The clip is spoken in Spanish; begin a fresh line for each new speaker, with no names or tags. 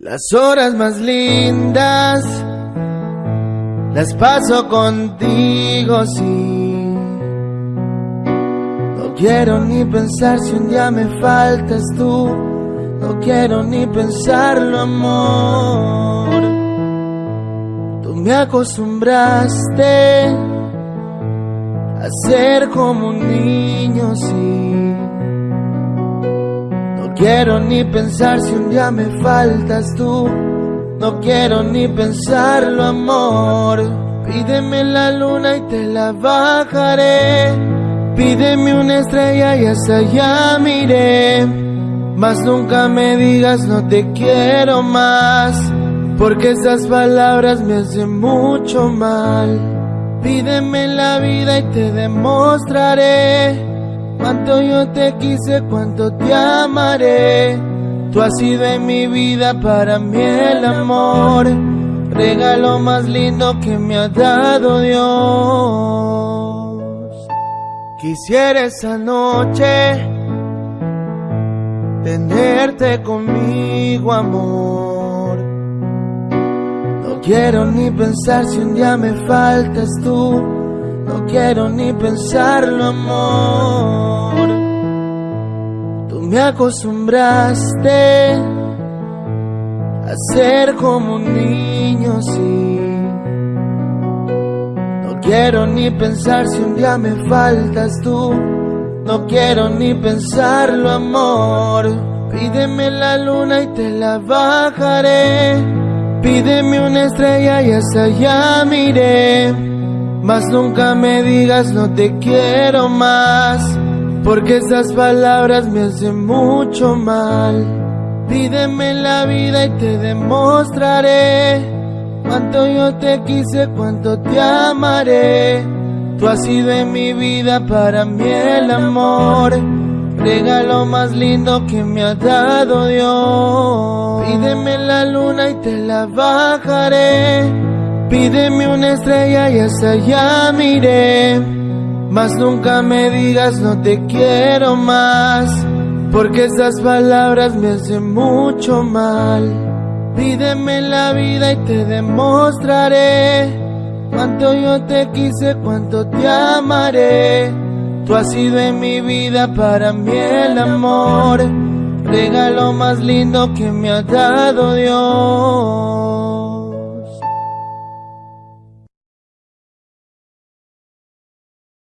Las horas más lindas las paso contigo, sí. No quiero ni pensar si un día me faltas tú. No quiero ni pensarlo, amor. Tú me acostumbraste a ser como un niño, sí. Quiero ni pensar si un día me faltas tú. No quiero ni pensarlo, amor. Pídeme la luna y te la bajaré. Pídeme una estrella y hasta allá miré. Mas nunca me digas no te quiero más. Porque esas palabras me hacen mucho mal. Pídeme la vida y te demostraré Cuánto yo te quise, cuánto te amaré. Tú has sido en mi vida para mí el amor. Regalo más lindo que me ha dado Dios. Quisiera esa noche tenerte conmigo, amor. No quiero ni pensar si un día me faltas tú no quiero ni pensarlo, amor. Tú me acostumbraste a ser como un niño, sí. No quiero ni pensar si un día me faltas tú. No quiero ni pensarlo, amor. Pídeme la luna y te la bajaré. Pídeme una estrella y hasta allá miré. Mas nunca me digas no te quiero más, porque esas palabras me hacen mucho mal. Pídeme la vida y te demostraré cuánto yo te quise, cuánto te amaré. Tú has sido en mi vida para mí el amor, regalo más lindo que me ha dado Dios. Pídeme la luna y te la bajaré Pídeme una estrella y hasta allá miré. Mas nunca me digas no te quiero más. Porque esas palabras me hacen mucho mal. Pídeme la vida y te demostraré. Cuánto yo te quise, cuánto te amaré. Tú has sido en mi vida para mí el amor. Regalo más lindo que me ha dado Dios.